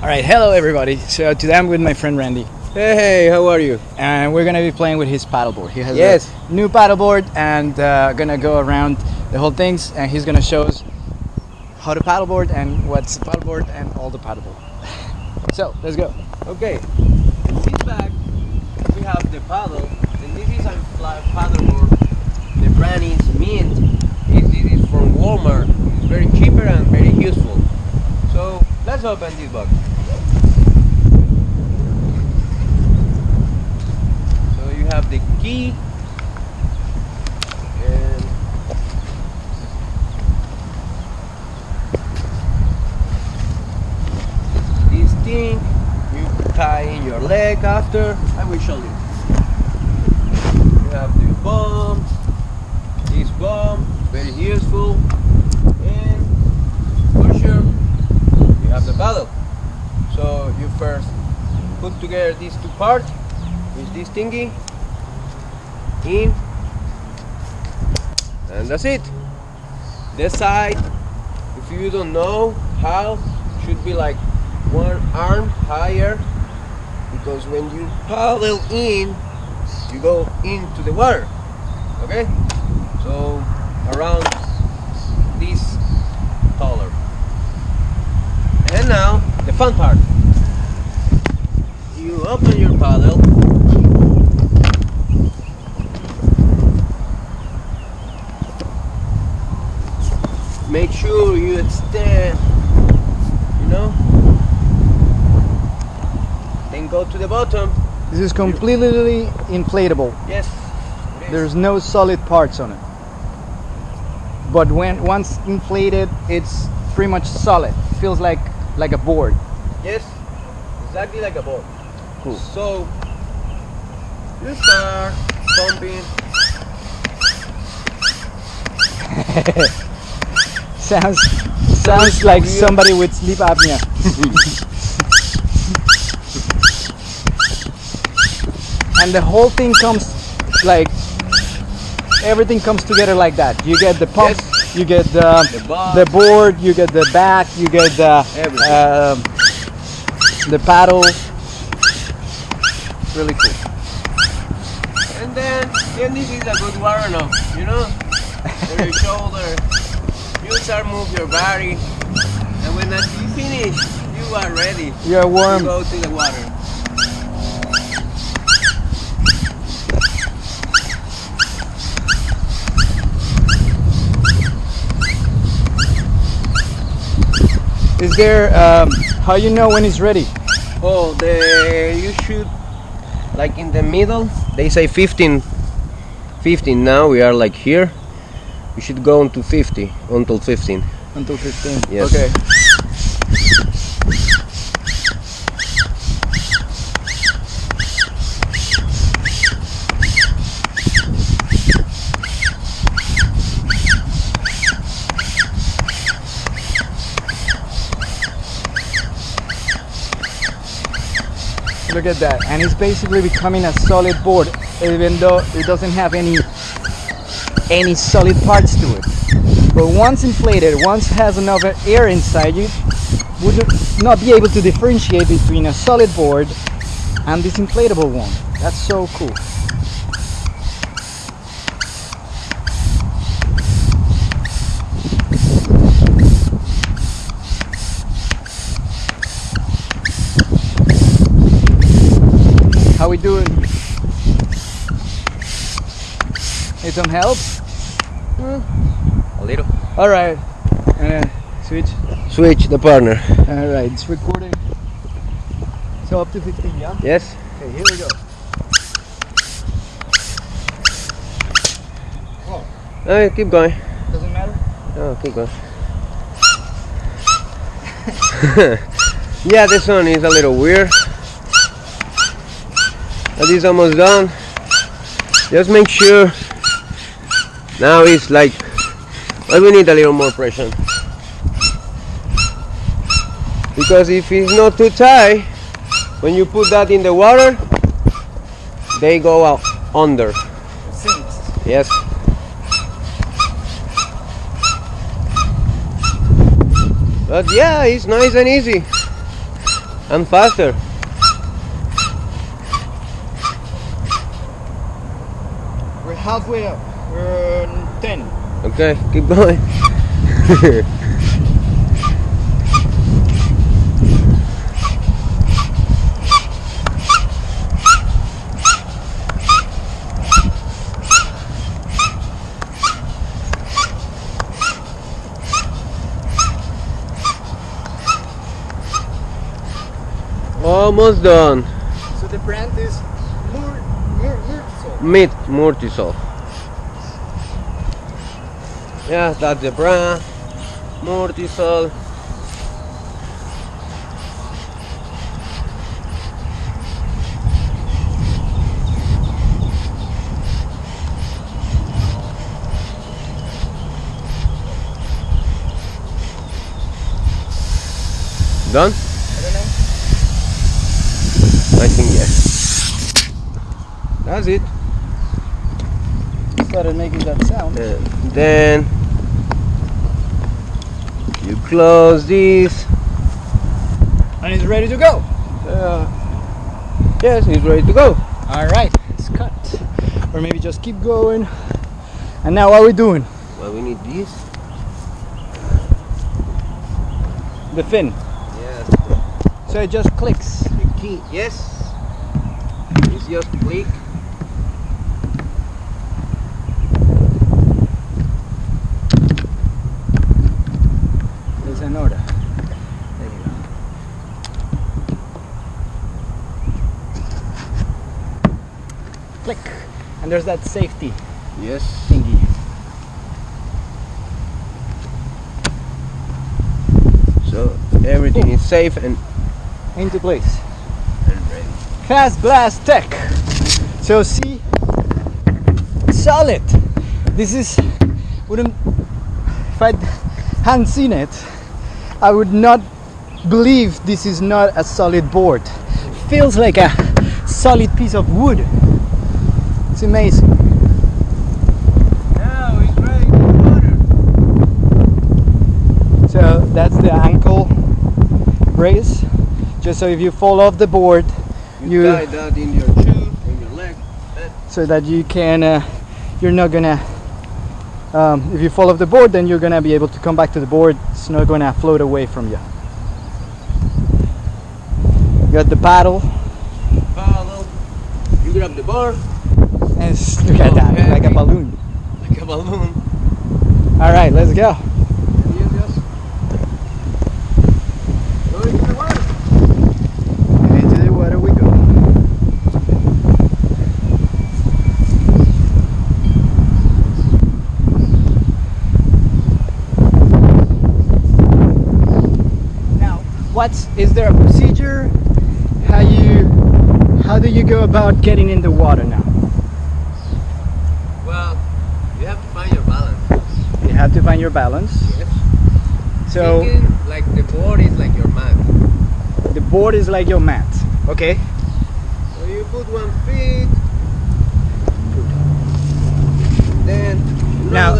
All right, hello everybody. So today I'm with my friend Randy, Hey, how are you? and we're gonna be playing with his paddleboard. He has Yes. a new paddleboard, and uh, gonna go around the whole things, and he's gonna show us how to paddleboard and what's the paddleboard and all the paddleboard. So let's go. Okay. In this bag, we have the paddle, and this is a flat paddleboard. The brand is Mint. This is from Walmart. It's very cheaper and very useful. So let's open this box. So you have the key. And this thing you tie in your leg after I will show you you have the bomb this bomb very useful and for sure you have the paddle so you first put together these two parts with this thingy in and that's it. This side if you don't know how should be like one arm higher because when you paddle in you go into the water okay? So around this taller and now the fun part you open your paddle make sure you extend you know then go to the bottom This is completely inflatable. yes. There's no solid parts on it. But when once inflated, it's pretty much solid. Feels like like a board. Yes exactly like a ball Cool. so you start pumping Sounds sounds like somebody with sleep apnea. and the whole thing comes like everything comes together like that. You get the pump, Yes. you get the The the board, you get the back, you get the Everything. Um, the paddle. Really cool. and then then this is a good warm up you know for your shoulder you start move your body and when that you finish you are ready You're to warm. go to the water Is there um, how you know when it's ready? Oh, the you should like in the middle. They say 15. 15. Now we are like here. You should go into 50 until 15. Until 15. Yes. Okay. Look at that. And it's basically becoming a solid board even though it doesn't have any any solid parts to it. But once inflated, once has enough air inside you, would not be able to differentiate between a solid board and this inflatable one. That's so cool. How we doing? Need some help? A little. All right. Uh, switch. Switch the partner. All right, it's recording. So up to 15, yeah? Yes. Okay, here we go. Uh, keep going. Doesn't matter. Oh, keep going. yeah, this one is a little weird. But it's almost done. Just make sure. Now it's like, well, we need a little more pressure. Because if it's not too tight, when you put that in the water, they go out under. Yes. But yeah, it's nice and easy. and faster. Halfway up. We're 10. Okay, keep going. Almost done. So the brand is Mur Mur Murtisol. Meat Mortisol. Yeah, that's the brand. Mortisol. Done? I. I think yes. That's it. Started making that sound. And then you close these. And it's ready to go. Uh, yes, it's ready to go. Alright, it's cut. Or maybe just keep going. And now what are we doing? Well, we need this. The fin. Yes. So it just clicks. The key. Yes. It's just click. There's an order. There you go. Click. And there's that safety Yes. thingy. So everything is safe and, Into place. and ready. Fast Blast Tech. So see, solid. This is wouldn't if I hadn't seen it, I would not believe this is not a solid board. Feels like a solid piece of wood. It's amazing. Now it's ready for water. So that's the ankle brace. Just so if you fall off the board, You, You- tie that in your shoe, in your leg. so that you can uh, you're not gonna um, if you fall off the board then you're gonna be able to come back to the board it's not gonna float away from you you got the paddle Paddle. You grab the bar and look at that it's like a balloon. Like a balloon. all right let's go. And you just go into the water. into the water we go? Now what's is there a procedure? How you how do you go about getting in the water now Well, you have to find your balance. you have to find your balance Yes. so Thinking like the board is like your mat. the board is like your mat okay So you put one feet, then Now,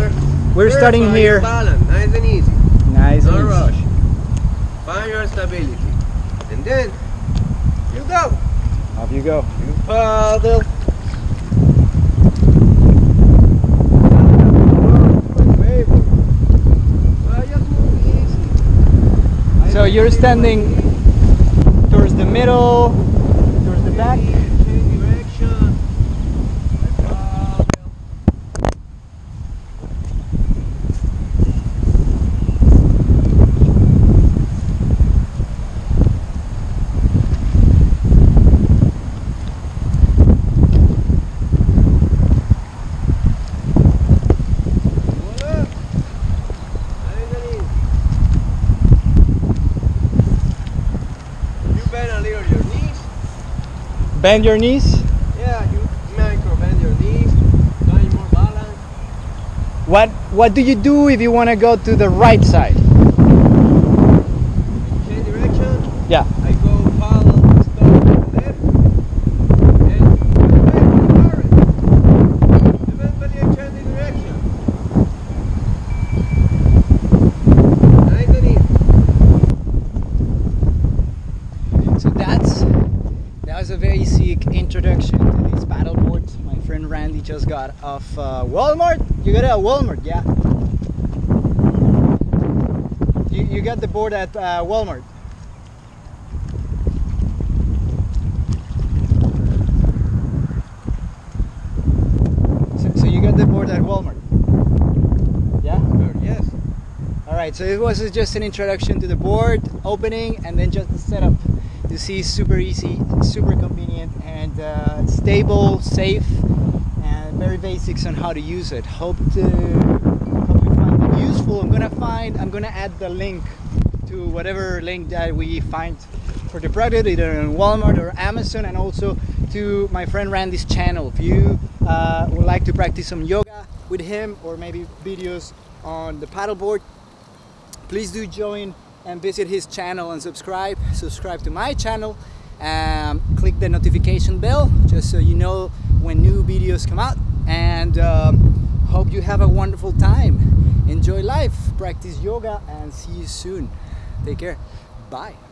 we're First, starting here balance, nice and easy. nice No and easy. rush. Find your stability, and then you go. off you go You paddle. Well, just move easy. so you're standing towards the middle towards the back Change direction. Paddle. Voila. Nice and easy. You bend a little your knees. Bend your knees Yeah, you micro bend your knees. Find more balance. what what do you do if you want to go to the right side Change direction. yeah I go paddle, stop, left. And bend, turn. Eventually I change the direction. Nice and easy. so that was a very sick introduction to this paddleboard. My friend Randy just got off uh, Walmart. You got it at Walmart, yeah? You, you got the board at uh, Walmart. So, so you got the board at Walmart. Yeah? Yes. All right, so it was just an introduction to the board, opening, and then just the setup. You see, super easy, super convenient, and uh, stable, safe, and very basics on how to use it. Hope to hope you find it useful. I'm gonna find, I'm gonna add the link to whatever link that we find for the product, either in Walmart or Amazon, and also to my friend Randy's channel. If you uh, would like to practice some yoga with him, or maybe videos on the paddleboard, please do join and visit his channel and subscribe subscribe to my channel um, click the notification bell just so you know when new videos come out. And um, hope you have a wonderful time. Enjoy life practice yoga and see you soon. Take care. Bye